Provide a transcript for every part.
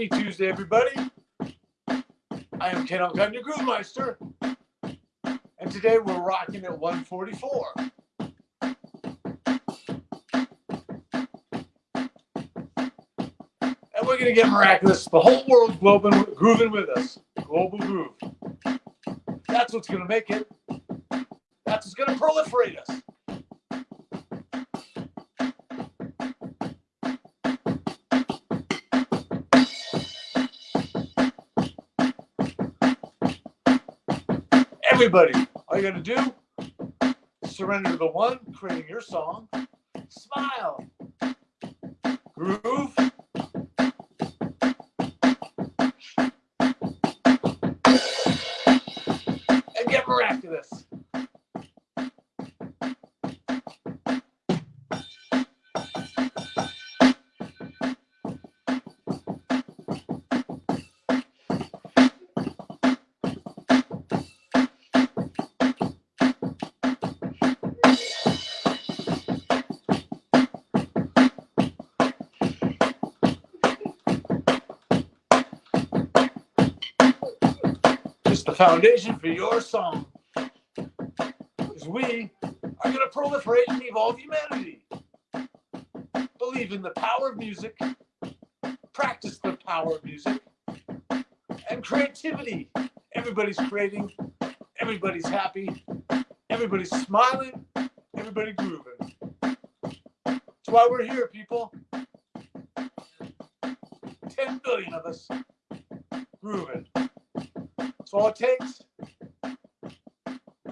Happy Tuesday, everybody. I am Ken Alcott, your Groove Meister. And today we're rocking at 144. And we're going to get miraculous. The whole world's grooving with us. Global groove. That's what's going to make it. That's what's going to proliferate us. Everybody, all you got to do, surrender to the one creating your song, smile, groove, Just the foundation for your song. Because we are going to proliferate and evolve humanity. Believe in the power of music, practice the power of music, and creativity. Everybody's creating, everybody's happy, everybody's smiling, everybody grooving. That's why we're here, people. 10 billion of us grooving. That's all it takes.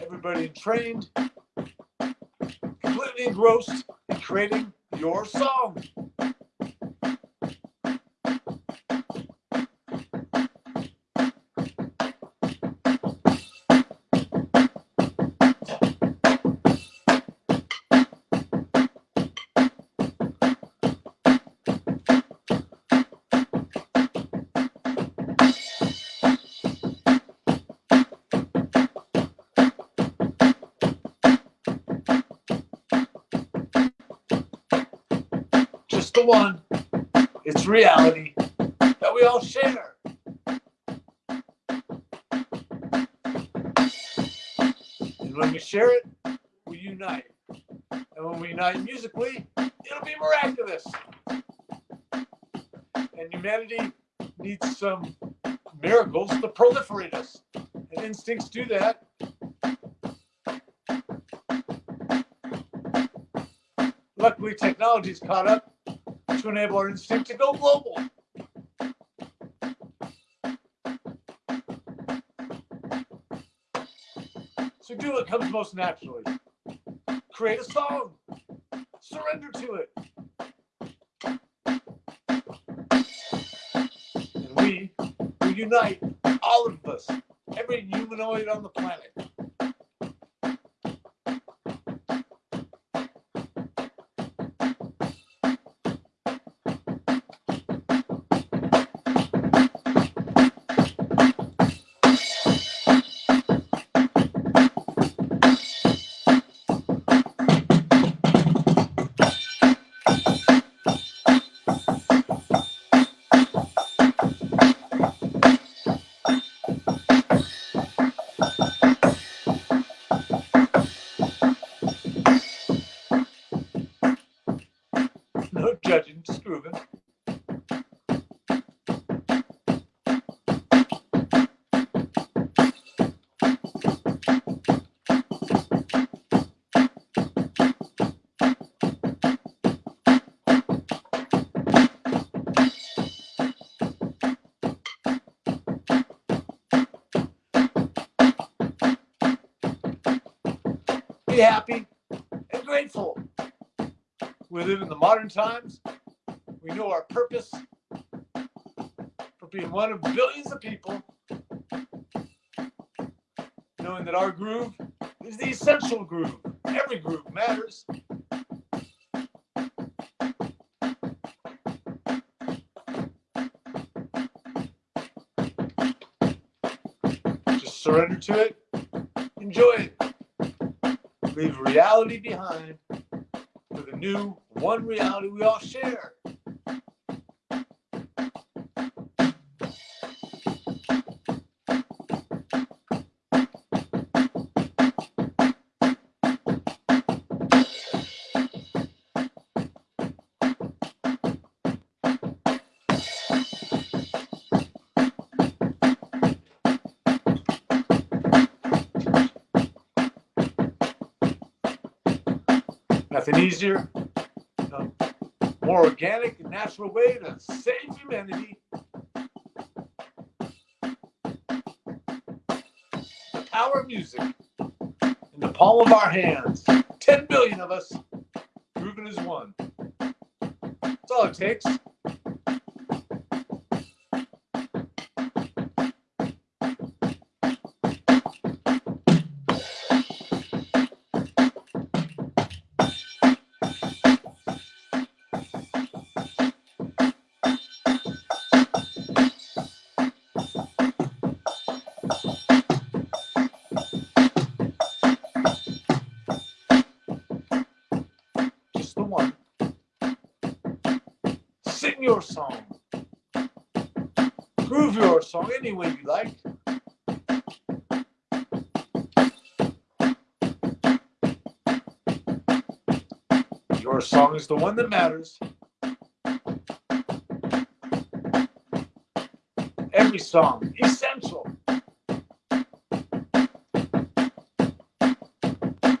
Everybody trained, completely engrossed in creating your song. The one. It's reality that we all share. And when we share it, we unite. And when we unite musically, it'll be miraculous. And humanity needs some miracles to proliferate us. And instincts do that. Luckily, technology's caught up to enable our instinct to go global. So do what comes most naturally. Create a song. Surrender to it. And we will unite all of us, every humanoid on the planet. No judging, just grooving. Be happy and grateful. We live in the modern times. We know our purpose for being one of billions of people. Knowing that our groove is the essential groove. Every groove matters. Just surrender to it. Enjoy it. Leave reality behind for the new one reality we all share. nothing easier, more organic and natural way to save humanity. The power of music in the palm of our hands. 10 billion of us. Grooving as one. That's all it takes. Song any way you like. Your song is the one that matters. Every song, essential.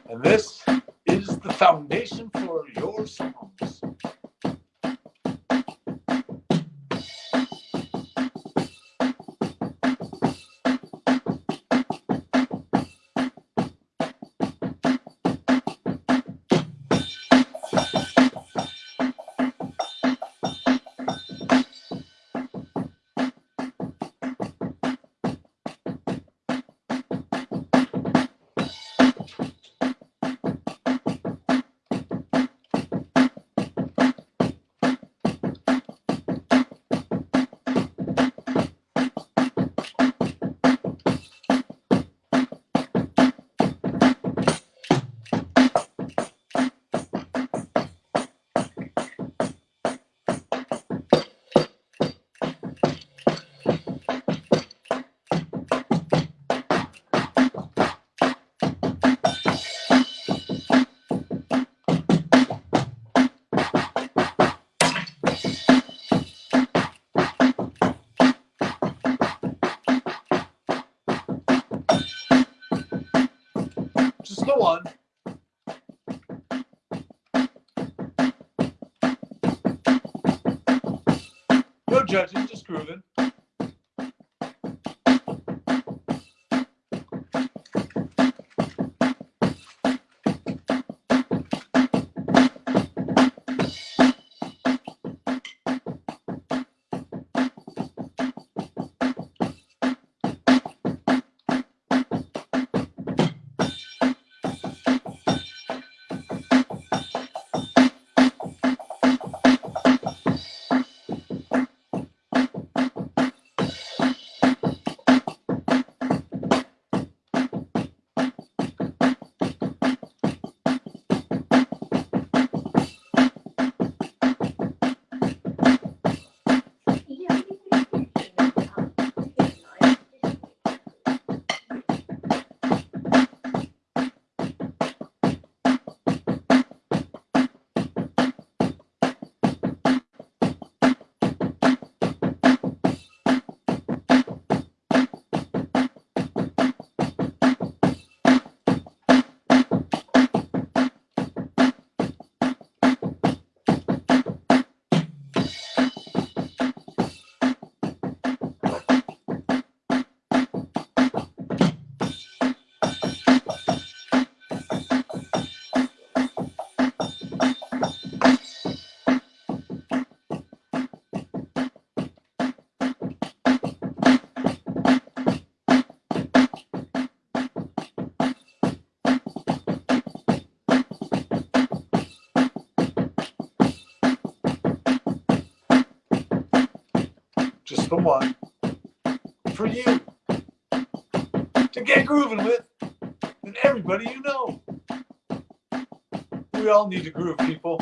And this is the foundation for your songs. Just the one. No judging, just grooving. Just the one. For you. To get grooving with. And everybody you know. We all need to groove, people.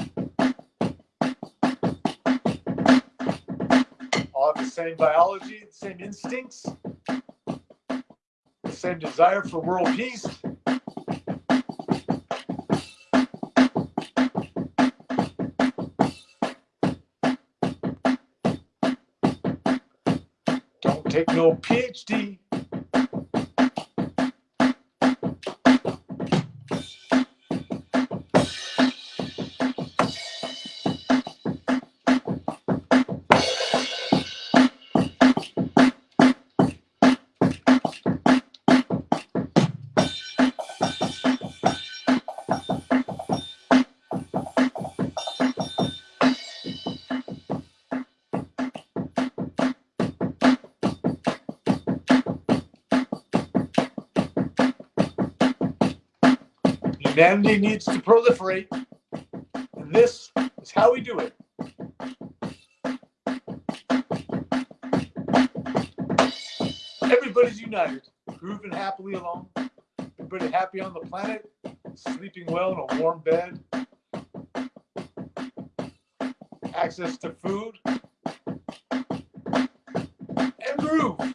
All have the same biology, the same instincts, the same desire for world peace. Take no PhD. Humanity needs to proliferate, and this is how we do it. Everybody's united, grooving happily along. Everybody happy on the planet, sleeping well in a warm bed. Access to food and groove.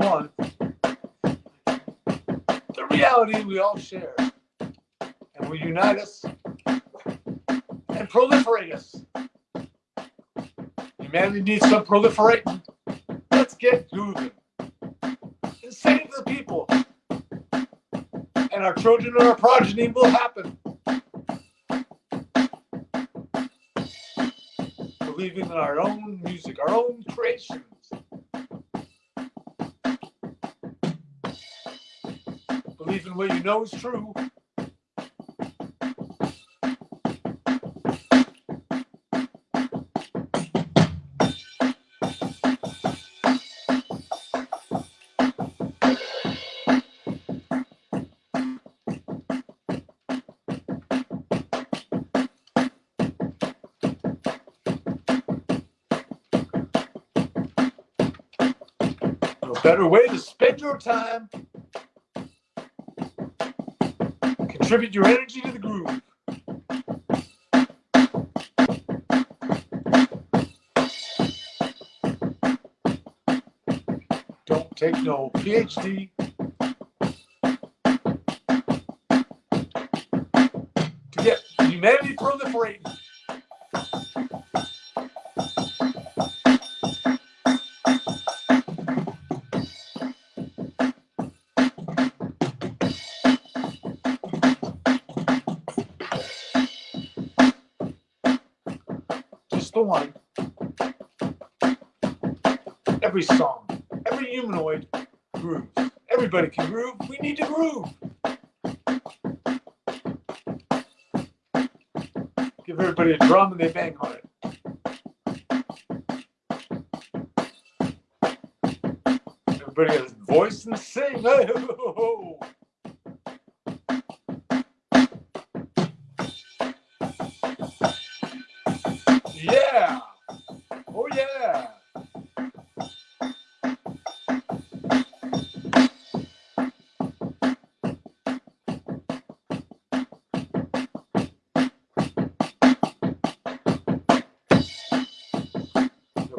Just the reality we all share and will unite us and proliferate us. Humanity needs some proliferating. Let's get moving and save the people. And our children and our progeny will happen. Believing in our own music, our own creations. In what you know is true. Better way to spend your time. Contribute your energy to the groove. Don't take no PhD. To get humanity proliferating. Every song, every humanoid grooves. Everybody can groove. We need to groove. Give everybody a drum and they bang on it. Everybody has a voice and sing.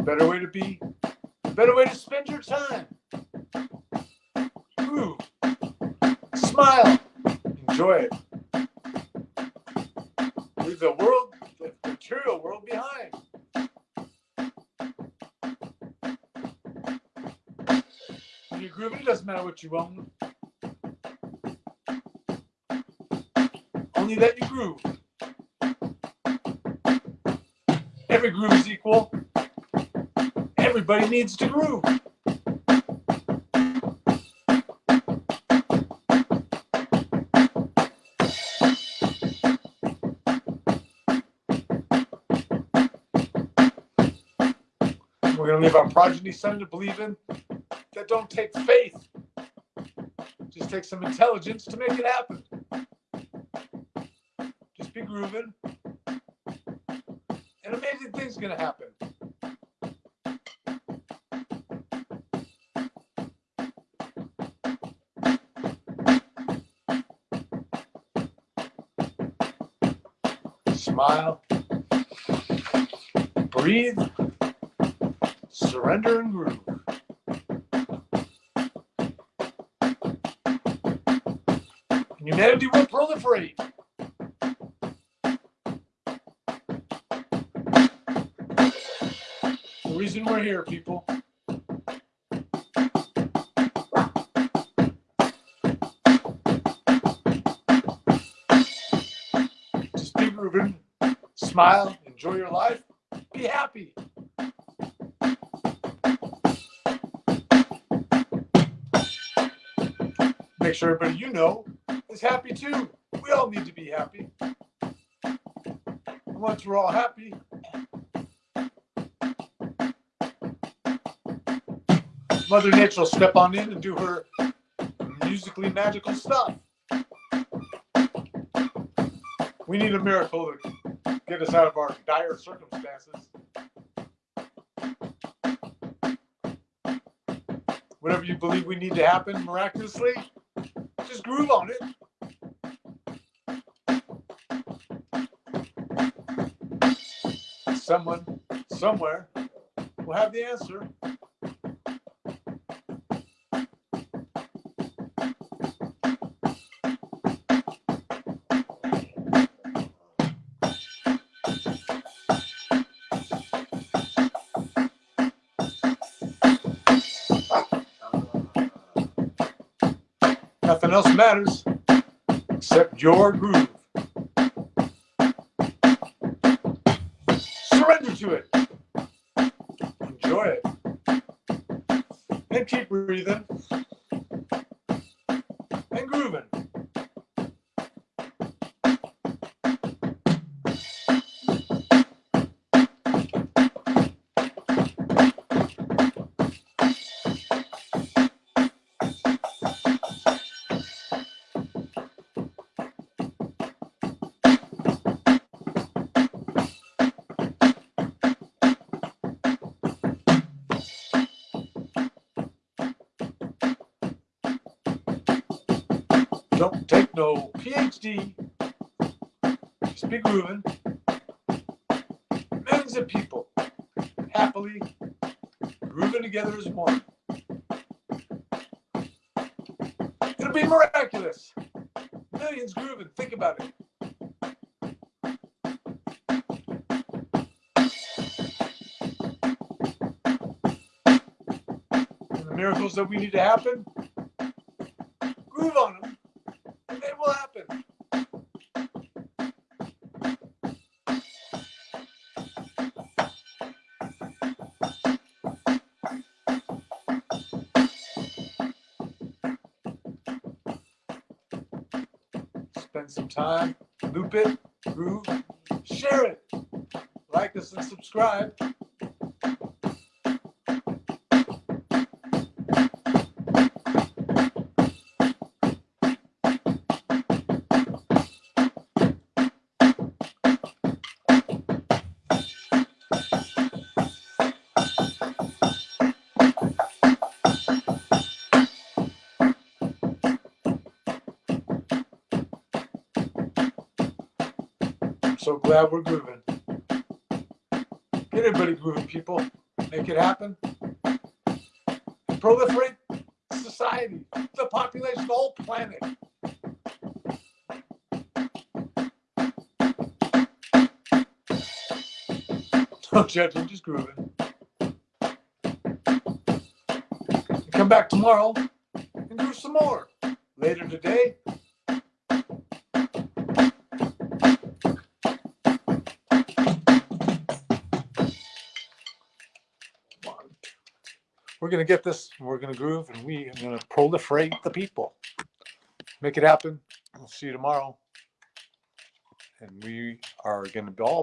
better way to be, better way to spend your time. Ooh. Smile. Enjoy it. Leave the world, the material world behind. When you're grooving, it doesn't matter what you own. Only that you groove. Every groove is equal. Everybody needs to groove. We're going to leave our progeny son to believe in that don't take faith. Just take some intelligence to make it happen. Just be grooving. And amazing things going to happen. Smile. Breathe. Surrender and groove. Humanity will proliferate. The reason we're here, people. Smile, enjoy your life, be happy. Make sure everybody you know is happy too. We all need to be happy. Once we're all happy, Mother Nature will step on in and do her musically magical stuff. We need a miracle to get us out of our dire circumstances. Whatever you believe we need to happen miraculously, just groove on it. Someone, somewhere, will have the answer. Else matters except your groove. Surrender to it. Enjoy it. And keep breathing. And grooving. Don't take no PhD. Just be grooving. Millions of people happily grooving together as one. It'll be miraculous. Millions grooving. Think about it. And the miracles that we need to happen, groove on them, Spend some time, loop it, groove, share it, like us and subscribe. Glad we're grooving. Get everybody grooving, people. Make it happen. Proliferate society, the population, the whole planet. Don't judge, I'm just grooving. Come back tomorrow and groove some more. Later today, we're gonna get this, we're gonna groove, and we are gonna proliferate the people. Make it happen. We'll see you tomorrow. And we are gonna be all